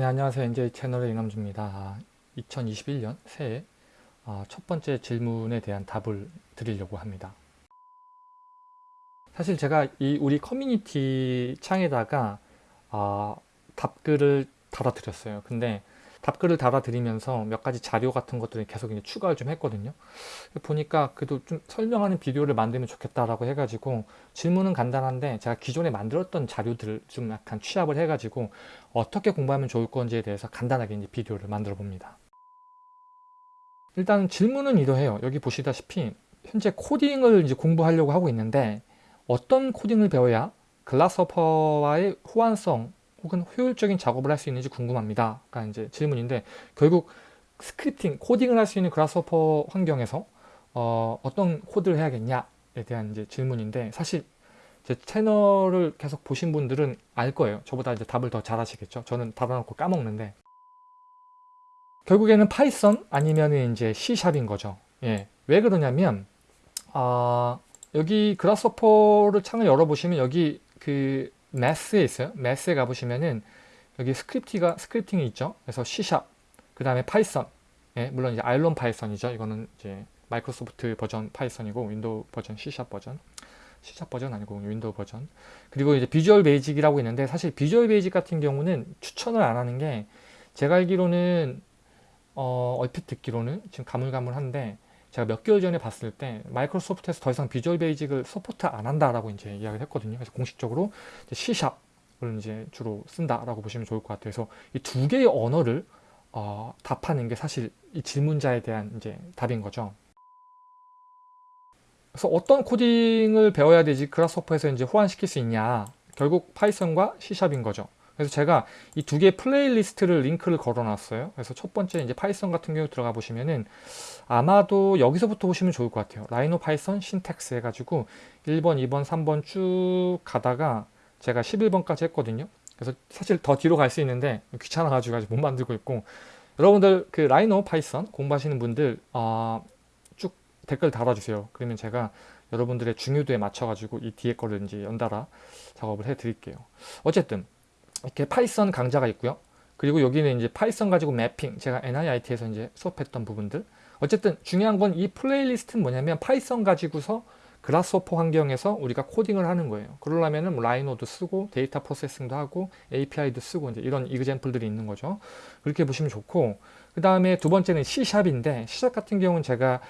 네, 안녕하세요. NJ 채널의 이남주입니다. 2021년 새해 아, 첫 번째 질문에 대한 답을 드리려고 합니다. 사실 제가 이 우리 커뮤니티 창에다가 아, 답글을 달아드렸어요. 근데 답글을 달아드리면서 몇 가지 자료 같은 것들을 계속 이제 추가를 좀 했거든요. 보니까 그래도 좀 설명하는 비디오를 만들면 좋겠다라고 해가지고 질문은 간단한데 제가 기존에 만들었던 자료들을 좀 약간 취합을 해가지고 어떻게 공부하면 좋을 건지에 대해서 간단하게 이제 비디오를 만들어 봅니다. 일단 질문은 이러해요. 여기 보시다시피 현재 코딩을 이제 공부하려고 하고 있는데 어떤 코딩을 배워야 Grasshopper와의 호환성 혹은 효율적인 작업을 할 수 있는지 궁금합니다. 가 이제 질문인데 결국 scripting, 코딩을 할 수 있는 Grasshopper 환경에서 어, 어떤 코드를 해야겠냐에 대한 이제 질문인데 사실 제 채널을 계속 보신 분들은 알 거예요. 저보다 이제 답을 더 잘하시겠죠. 저는 달아놓고 까먹는데 결국에는 Python 아니면 이제 C샵인 거죠. 예. 왜 그러냐면 아, 여기 Grasshopper를 창을 열어보시면 여기 그 Math에 있어요. Math에 가보시면은 여기 script가 scripting이 있죠. 그래서 C샵, 그 다음에 파이썬. 예, 물론 이제 IronPython이죠. 이거는 이제 마이크로소프트 버전 파이썬이고 윈도우 버전 C샵 버전. C샵 버전 아니고 윈도우 버전. 그리고 이제 Visual Basic이라고 있는데 사실 Visual Basic 같은 경우는 추천을 안 하는 게 제가 알기로는 어, 얼핏 듣기로는 지금 가물가물한데 제가 몇 개월 전에 봤을 때 Microsoft에서 더 이상 Visual Basic을 support 안 한다라고 이제 이야기를 했거든요. 그래서 공식적으로 C샵을 이제 주로 쓴다라고 보시면 좋을 것 같아요. 그래서 이 두 개의 언어를 어, 답하는 게 사실 이 질문자에 대한 이제 답인 거죠. 그래서 어떤 코딩을 배워야 되지 Grasshopper에서 이제 호환시킬 수 있냐 결국 파이썬과 C샵인 거죠. 그래서 제가 이 두 개의 playlist를 링크를 걸어 놨어요. 그래서 첫 번째 이제 Python 같은 경우 들어가 보시면은 아마도 여기서부터 보시면 좋을 것 같아요. Rhino Python syntax 해가지고 1번, 2번, 3번 쭉 가다가 제가 11번까지 했거든요. 그래서 사실 더 뒤로 갈 수 있는데 귀찮아가지고 아직 못 만들고 있고 여러분들 그 Rhino Python 공부하시는 분들 어, 쭉 댓글 달아주세요. 그러면 제가 여러분들의 중요도에 맞춰가지고 이 뒤에 거를 이제 연달아 작업을 해 드릴게요. 어쨌든 이렇게 Python 강좌가 있고요. 그리고 여기는 이제 Python 가지고 mapping, 제가 NIIT에서 이제 수업했던 부분들. 어쨌든 중요한 건 이 playlist는 뭐냐면 Python 가지고서 Grasshopper 환경에서 우리가 코딩을 하는 거예요. 그러려면은 뭐 Rhino도 쓰고 데이터 processing도 하고 API도 쓰고 이제 이런 example들이 있는 거죠. 그렇게 보시면 좋고 그 다음에 두 번째는 C샵인데 C샵 같은 경우는 제가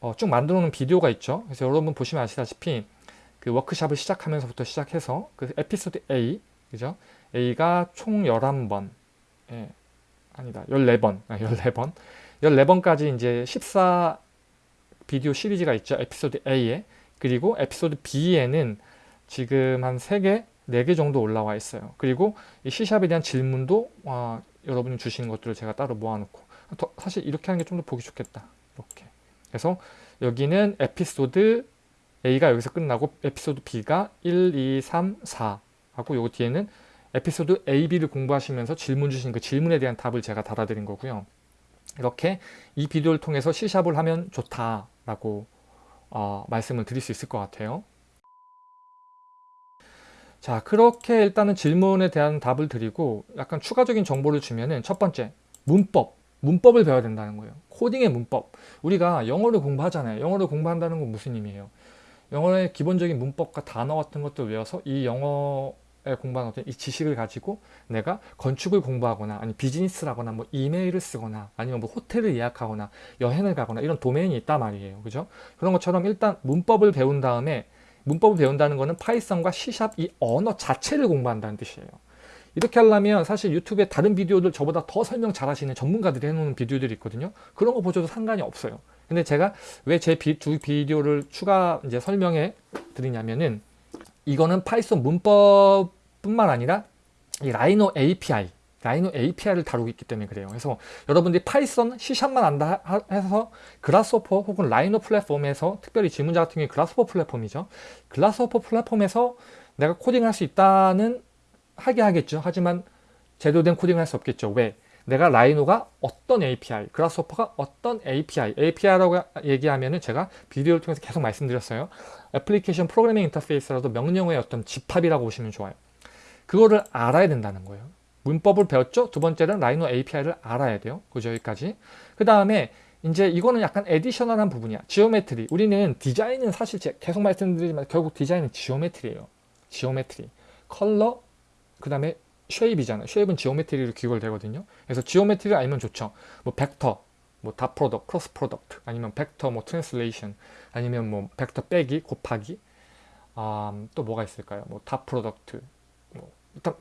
어, 쭉 만들어 놓은 비디오가 있죠. 그래서 여러분 보시면 아시다시피 그 워크샵을 시작하면서부터 시작해서 그 에피소드 A 그죠? A가 총 11번. 예, 아니다. 14번. 아, 14번. 14번까지 이제 14 비디오 시리즈가 있죠 에피소드 A에. 그리고 에피소드 B에는 지금 한 3개 4개 정도 올라와 있어요. 그리고 이 C샵에 대한 질문도 어, 여러분이 주신 것들을 제가 따로 모아놓고. 더, 사실 이렇게 하는 게 좀 더 보기 좋겠다. 이렇게. 그래서 여기는 에피소드 A가 여기서 끝나고 에피소드 B가 1, 2, 3, 4 하고 요 뒤에는 에피소드 A, B를 공부하시면서 질문 주신 그 질문에 대한 답을 제가 달아드린 거고요. 이렇게 이 비디오를 통해서 C샵을 하면 좋다라고 어, 말씀을 드릴 수 있을 것 같아요. 자 그렇게 일단은 질문에 대한 답을 드리고 약간 추가적인 정보를 주면은 첫 번째 문법 문법을 배워야 된다는 거예요 코딩의 문법 우리가 영어를 공부하잖아요 영어를 공부한다는 건 무슨 의미예요 영어의 기본적인 문법과 단어 같은 것들 외워서 이 영어 공부하는 어떤 이 지식을 가지고 내가 건축을 공부하거나 아니 비즈니스라거나 뭐 이메일을 쓰거나 아니면 뭐 호텔을 예약하거나 여행을 가거나 이런 도메인이 있단 말이에요. 그죠? 그런 것처럼 일단 문법을 배운 다음에 문법을 배운다는 것은 파이썬과 C샵 이 언어 자체를 공부한다는 뜻이에요. 이렇게 하려면 사실 유튜브에 다른 비디오들 저보다 더 설명 잘 하시는 전문가들이 해놓은 비디오들이 있거든요. 그런 거 보셔도 상관이 없어요. 근데 제가 왜 제 두 비디오를 추가 이제 설명해 드리냐면은 이거는 Python 문법 뿐만 아니라 이 Rhino API Rhino API를 다루고 있기 때문에 그래요. 그래서 여러분들이 파이썬, C샵만 안다 해서 그라스호퍼 혹은 라이노 플랫폼에서 특별히 질문자 같은 경우에 그라스호퍼 플랫폼이죠. 그라스호퍼 플랫폼에서 내가 코딩할 수 있다는 하게 하겠죠. 하지만 제대로 된 코딩을 할 수 없겠죠. 왜? 내가 라이노가 어떤 API, 그라스호퍼가 어떤 API, API라고 얘기하면 은 제가 비디오를 통해서 계속 말씀드렸어요. 애플리케이션 프로그래밍 인터페이스라도 명령어의 어떤 집합이라고 보시면 좋아요. 그거를 알아야 된다는 거예요. 문법을 배웠죠? 두 번째는 라이노 API를 알아야 돼요. 그죠? 여기까지. 그 다음에 이제 이거는 약간 additional한 부분이야. geometry. 우리는 디자인은 사실 계속 말씀드리지만 결국 디자인은 geometry예요. geometry. 컬러, 그 다음에 shape이잖아요. shape은 geometry로 귀결되거든요. 그래서 geometry를 알면 좋죠. 뭐 벡터, 뭐 dot product, cross product, 아니면 벡터 뭐 translation, 아니면 뭐 벡터 빼기, 곱하기, 음, 또 뭐가 있을까요? 뭐 dot product,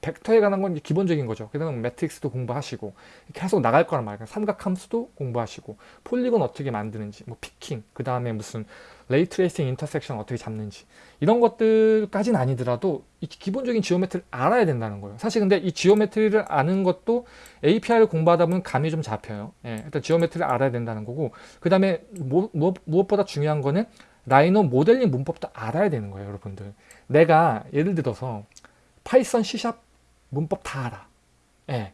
벡터에 관한 건 기본적인 거죠. 그 다음에 매트릭스도 공부하시고 계속 나갈 거란 말이에요. 삼각함수도 공부하시고 polygon 어떻게 만드는지, 뭐 picking, 그 다음에 무슨 ray tracing intersection 어떻게 잡는지 이런 것들까지는 아니더라도 이 기본적인 geometry를 알아야 된다는 거예요. 사실 근데 이 geometry를 아는 것도 API를 공부하다 보면 감이 좀 잡혀요. 예, 일단 geometry를 알아야 된다는 거고 그 다음에 무엇보다 중요한 거는 라이노 모델링 문법도 알아야 되는 거예요, 여러분들. 내가 예를 들어서 파이썬, C샵 문법 다 알아. 예.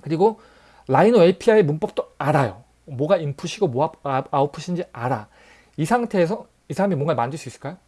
그리고 라이노 API 문법도 알아요. 뭐가 인풋이고 뭐가 아웃풋인지 알아. 이 상태에서 이 사람이 뭔가 만들 수 있을까요?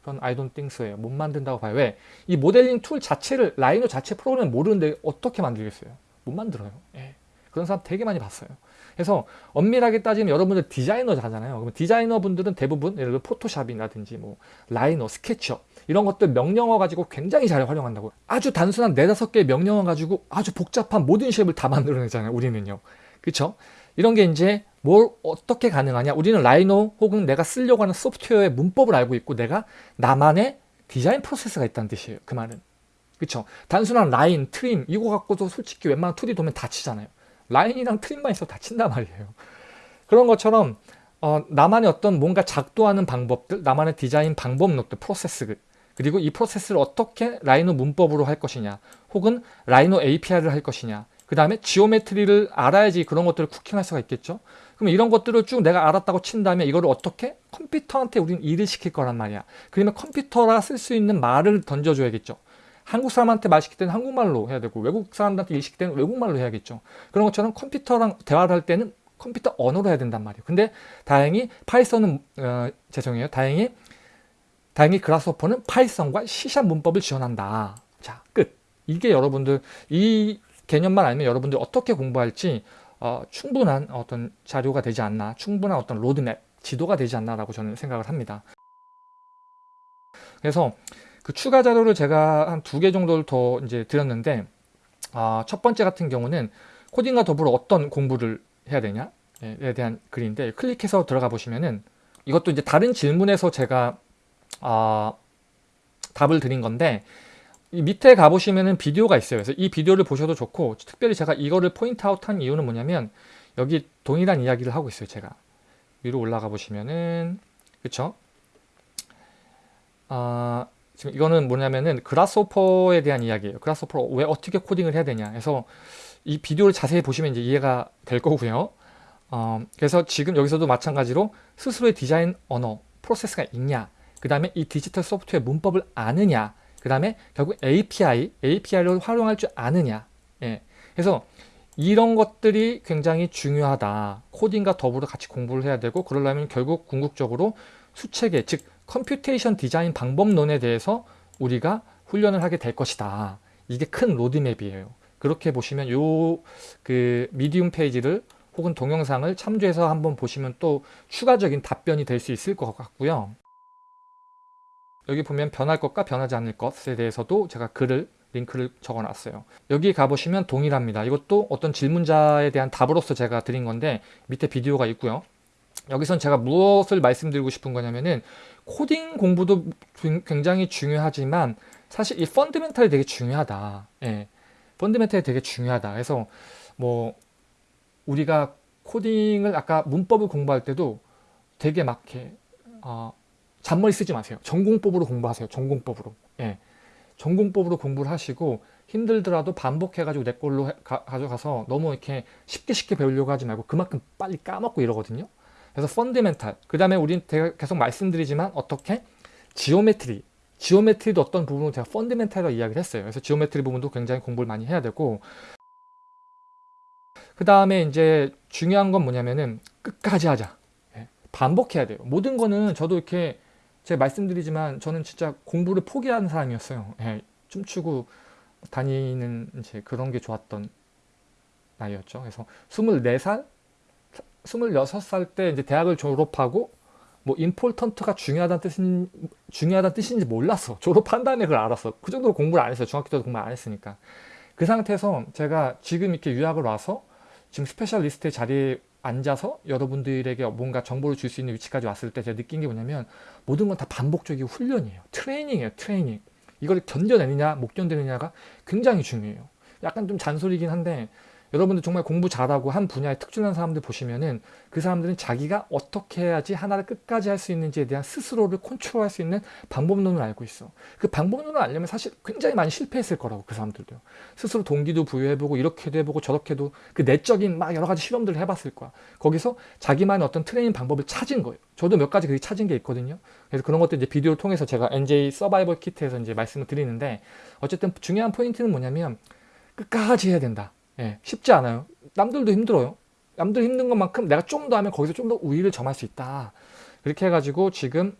그건 I don't think so예요. 못 만든다고 봐요. 왜? 이 모델링 툴 자체를 라이노 자체 프로그램 모르는데 어떻게 만들겠어요? 못 만들어요. 예. 그런 사람 되게 많이 봤어요. 그래서 엄밀하게 따지면 여러분들 디자이너 하잖아요. 그럼 디자이너 분들은 대부분 예를 들어 포토샵이라든지 뭐 라이노, 스케치업 이런 것들 명령어 가지고 굉장히 잘 활용한다고. 아주 단순한 네다섯 개의 명령어 가지고 아주 복잡한 모든 shape을 다 만들어내잖아요. 우리는요. 그쵸? 이런 게 이제 뭘 어떻게 가능하냐 우리는 라이노 혹은 내가 쓰려고 하는 소프트웨어의 문법을 알고 있고 내가 나만의 디자인 프로세스가 있다는 뜻이에요 그 말은 그쵸 단순한 라인, trim 이거 갖고도 솔직히 웬만한 2D 도면 다 치잖아요 라인이랑 trim만 있어도 다 친단 말이에요 그런 것처럼 어, 나만의 어떤 뭔가 작동하는 방법들 나만의 디자인 방법론들 프로세스 그리고 이 프로세스를 어떻게 라이노 문법으로 할 것이냐 혹은 라이노 API를 할 것이냐 그 다음에 geometry를 알아야지 그런 것들을 cooking할 수가 있겠죠? 그럼 이런 것들을 쭉 내가 알았다고 친다면 이거를 어떻게 컴퓨터한테 우리는 일을 시킬 거란 말이야. 그러면 컴퓨터라 쓸수 있는 말을 던져줘야겠죠. 한국 사람한테 말 시킬 때는 한국말로 해야 되고 외국 사람한테 일 시킬 때는 외국말로 해야겠죠. 그런 것처럼 컴퓨터랑 대화를 할 때는 컴퓨터 언어로 해야 된단 말이에요. 근데 다행히 파이썬은 어, 죄송해요. 다행히 다행히 그라스호퍼는 파이썬과 C샵 문법을 지원한다. 자 끝. 이게 여러분들 이 개념만 알면 여러분들 어떻게 공부할지 어, 충분한 어떤 자료가 되지 않나 충분한 어떤 로드맵 지도가 되지 않나 라고 저는 생각을 합니다. 그래서 그 추가 자료를 제가 한 두 개 정도를 더 이제 드렸는데 어, 첫 번째 같은 경우는 코딩과 더불어 어떤 공부를 해야 되냐에 대한 글인데 클릭해서 들어가 보시면은 이것도 이제 다른 질문에서 제가 어, 답을 드린 건데 이 밑에 가보시면은 비디오가 있어요. 그래서 이 비디오를 보셔도 좋고 특별히 제가 이거를 포인트 아웃한 이유는 뭐냐면 여기 동일한 이야기를 하고 있어요. 제가 위로 올라가 보시면은 그쵸? 아 지금 이거는 뭐냐면은 그라스호퍼에 대한 이야기예요. 그라스호퍼 왜 어떻게 코딩을 해야 되냐. 그래서 이 비디오를 자세히 보시면 이제 이해가 될 거고요. 어, 그래서 지금 여기서도 마찬가지로 스스로의 디자인 언어, 프로세스가 있냐. 그 다음에 이 디지털 소프트웨어 문법을 아느냐. 그 다음에 결국 API, API를 활용할 줄 아느냐. 예. 그래서 이런 것들이 굉장히 중요하다. 코딩과 더불어 같이 공부를 해야 되고 그러려면 결국 궁극적으로 수체계, 즉 computation design 방법론에 대해서 우리가 훈련을 하게 될 것이다. 이게 큰 로드맵이에요. 그렇게 보시면 요 그 Medium 페이지를 혹은 동영상을 참조해서 한번 보시면 또 추가적인 답변이 될 수 있을 것 같고요. 여기 보면 변할 것과 변하지 않을 것에 대해서도 제가 글을 링크를 적어놨어요. 여기 가보시면 동일합니다. 이것도 어떤 질문자에 대한 답으로서 제가 드린 건데 밑에 비디오가 있고요. 여기선 제가 무엇을 말씀드리고 싶은 거냐면은 코딩 공부도 굉장히 중요하지만 사실 이 펀드멘탈이 되게 중요하다. 예. 펀드멘탈이 되게 중요하다. 그래서 뭐 우리가 코딩을 아까 문법을 공부할 때도 되게 막 이렇게 어, 잔머리 쓰지 마세요. 전공법으로 공부하세요. 전공법으로. 예. 정공법으로 공부를 하시고 힘들더라도 반복해가지고 내 걸로 가, 져가서 너무 이렇게 쉽게 쉽게 배우려고 하지 말고 그만큼 빨리 까먹고 이러거든요. 그래서 fundamental. 그 다음에 우린 계속 말씀드리지만 어떻게? geometry. geometry도 어떤 부분으로 제가 fundamental이라고 이야기를 했어요. 그래서 geometry 부분도 굉장히 공부를 많이 해야 되고 그 다음에 이제 중요한 건 뭐냐면은 끝까지 하자. 예. 반복해야 돼요. 모든 거는 저도 이렇게 제가 말씀드리지만 저는 진짜 공부를 포기하는 사람이었어요. 예, 춤추고 다니는 이제 그런 게 좋았던 나이였죠. 그래서 24살, 26살 때 이제 대학을 졸업하고 뭐 important가 중요하다는 뜻인 중요하다는 뜻인지 몰랐어. 졸업한 다음에 그걸 알았어. 그 정도로 공부를 안 했어요. 중학교 때도 공부 안 했으니까. 그 상태에서 제가 지금 이렇게 유학을 와서 지금 specialist의 자리에 앉아서 여러분들에게 뭔가 정보를 줄 수 있는 위치까지 왔을 때 제가 느낀 게 뭐냐면 모든 건 다 반복적이고 훈련이에요. 트레이닝이에요. 트레이닝. 이걸 견뎌내느냐 못 견뎌내느냐가 굉장히 중요해요. 약간 좀 잔소리긴 한데 여러분들 정말 공부 잘하고 한 분야에 특출난 사람들 보시면은 그 사람들은 자기가 어떻게 해야지 하나를 끝까지 할 수 있는지에 대한 스스로를 컨트롤할 수 있는 방법론을 알고 있어. 그 방법론을 알려면 사실 굉장히 많이 실패했을 거라고 그 사람들도. 스스로 동기도 부여해보고 이렇게도 해보고 저렇게도 그 내적인 막 여러 가지 실험들을 해봤을 거야. 거기서 자기만의 어떤 트레이닝 방법을 찾은 거예요. 저도 몇 가지 그게 찾은 게 있거든요. 그래서 그런 것도 이제 비디오를 통해서 제가 NJ 서바이벌 키트에서 이제 말씀을 드리는데 어쨌든 중요한 포인트는 뭐냐면 끝까지 해야 된다. 예, 쉽지 않아요. 남들도 힘들어요. 남들 힘든 것만큼 내가 좀 더 하면 거기서 좀 더 우위를 점할 수 있다. 그렇게 해가지고 지금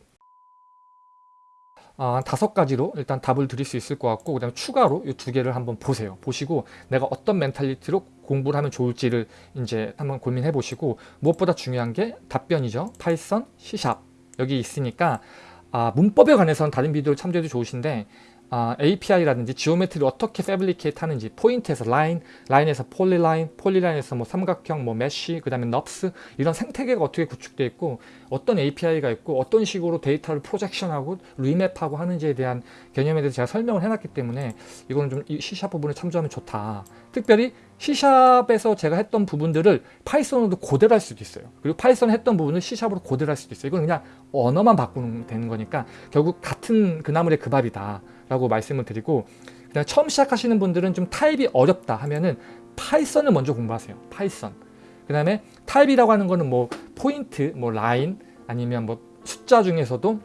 아, 다섯 가지로 일단 답을 드릴 수 있을 것 같고 그 다음에 추가로 이 두 개를 한번 보세요. 보시고 내가 어떤 mentality로 공부를 하면 좋을지를 이제 한번 고민해 보시고 무엇보다 중요한 게 답변이죠. 파이썬, C샵 여기 있으니까 아, 문법에 관해서는 다른 비디오를 참조해도 좋으신데 아, API라든지 geometry를 어떻게 fabricate 하는지 포인트에서 라인, 라인에서 polyline, polyline에서 뭐 삼각형, 뭐 mesh, 그 다음에 NURBS 이런 생태계가 어떻게 구축되어 있고 어떤 API가 있고 어떤 식으로 데이터를 projection하고 remap하고 하는지에 대한 개념에 대해서 제가 설명을 해놨기 때문에 이거는 좀 C샵 부분을 참조하면 좋다. 특별히 C샵에서 제가 했던 부분들을 파이썬으로 고대로 할 수도 있어요. 그리고 파이썬 했던 부분을 C샵으로 고대로 할 수도 있어요. 이건 그냥 언어만 바꾸는 되는 거니까 결국 같은 그 나물의 그 밥이다. 라고 말씀을 드리고 그냥 처음 시작하시는 분들은 좀 타입이 어렵다 하면은 파이썬을 먼저 공부하세요. 파이썬. 그 다음에 타입이라고 하는 거는 뭐 포인트, 뭐 라인 아니면 뭐 숫자 중에서도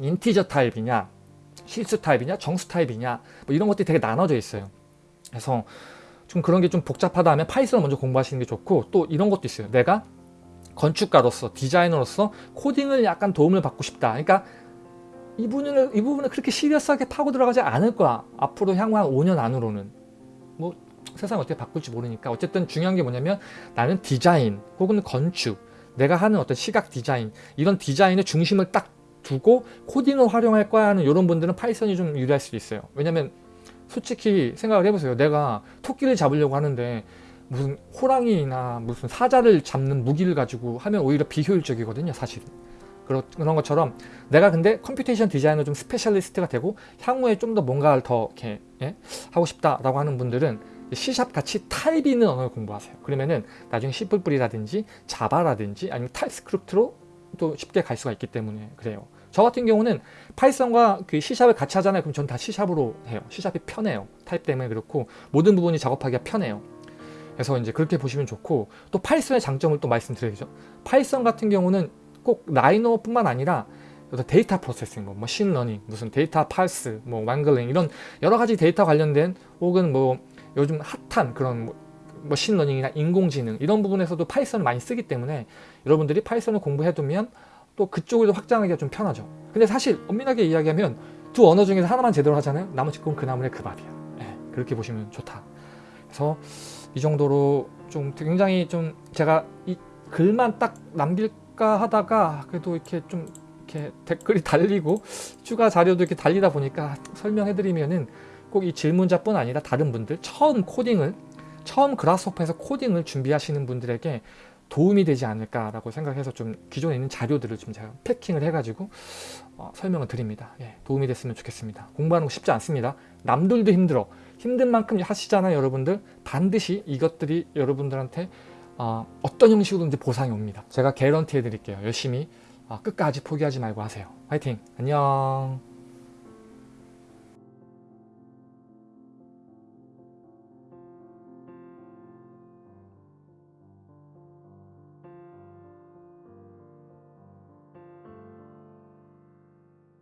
integer 타입이냐 실수 타입이냐 정수 타입이냐 뭐 이런 것들이 되게 나눠져 있어요. 그래서 좀 그런 게 좀 복잡하다 하면 Python을 먼저 공부하시는 게 좋고 또 이런 것도 있어요. 내가 건축가로서 디자이너로서 코딩을 약간 도움을 받고 싶다. 그러니까 이 부분을, 이 부분을 그렇게 serious하게 파고 들어가지 않을 거야. 앞으로 향후 한 5년 안으로는. 뭐 세상이 어떻게 바꿀지 모르니까 어쨌든 중요한 게 뭐냐면 나는 디자인 혹은 건축 내가 하는 어떤 시각 디자인 이런 디자인의 중심을 딱 두고 코딩을 활용할 거야 하는 이런 분들은 Python이 좀 유리할 수도 있어요. 왜냐면 솔직히 생각을 해보세요. 내가 토끼를 잡으려고 하는데 무슨 호랑이나 무슨 사자를 잡는 무기를 가지고 하면 오히려 비효율적이거든요. 사실은. 그런 것처럼 내가 근데 computation 디자이너 좀 specialist가 되고 향후에 좀 더 뭔가를 더 이렇게 예? 하고 싶다라고 하는 분들은 C샵 같이 타입 있는 언어를 공부하세요. 그러면은 나중에 C++이라든지 Java라든지 아니면 TypeScript로 또 쉽게 갈 수가 있기 때문에 그래요. 저 같은 경우는 파이썬과 그 C샵을 같이 하잖아요. 그럼 전 다 C샵으로 해요. C샵이 편해요. 타입 때문에 그렇고 모든 부분이 작업하기가 편해요. 그래서 이제 그렇게 보시면 좋고 또 Python의 장점을 또 말씀드려야죠. Python 같은 경우는 꼭 Rhino뿐만 아니라 데이터 processing, 뭐 machine learning, 무슨 데이터 parse, 뭐 wrangling 이런 여러 가지 데이터 관련된 혹은 뭐 요즘 핫한 그런 뭐 machine learning이나 인공지능 이런 부분에서도 Python을 많이 쓰기 때문에 여러분들이 Python을 공부해두면 또 그쪽으로 확장하기가 좀 편하죠. 근데 사실 엄밀하게 이야기하면 두 언어 중에서 하나만 제대로 하잖아요. 나머지 건 그 나물의 그 밥이야. 네, 그렇게 보시면 좋다. 그래서 이 정도로 좀 굉장히 좀 제가 이 글만 딱 남길 할까 하다가 그래도 이렇게 좀 이렇게 댓글이 달리고 추가 자료도 이렇게 달리다 보니까 설명해 드리면은 꼭 이 질문자뿐 아니라 다른 분들 처음 코딩을 처음 그라스호퍼에서 코딩을 준비하시는 분들에게 도움이 되지 않을까라고 생각해서 좀 기존에 있는 자료들을 좀 제가 패킹을 해가지고 어, 설명을 드립니다. 예, 도움이 됐으면 좋겠습니다. 공부하는 거 쉽지 않습니다. 남들도 힘들어. 힘든 만큼 하시잖아요, 여러분들. 반드시 이것들이 여러분들한테 어, 떤 형식으로든지 보상이 옵니다. 제가 개런티 해드릴게요. 열심히 어, 끝까지 포기하지 말고 하세요. 화이팅! 안녕!